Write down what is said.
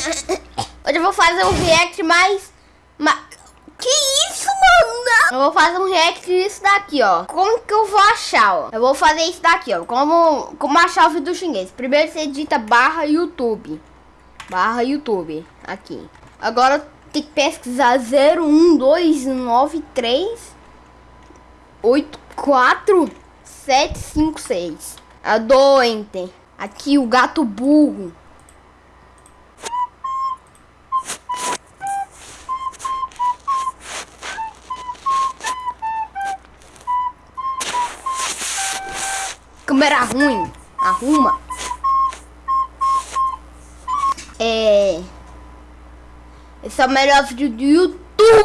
vou fazer um react mais... mais... Que isso, mano? Eu vou fazer um react disso daqui, ó. Como que eu vou achar, ó? Eu vou fazer isso daqui, ó. Como, como achar o vídeo xinguês. Primeiro você edita barra YouTube. Barra YouTube. Aqui. Agora tem que pesquisar 0129384756. 756. A do enter. Aqui o gato burro. Câmera ruim. Arruma. É... Esse é o melhor vídeo do YouTube.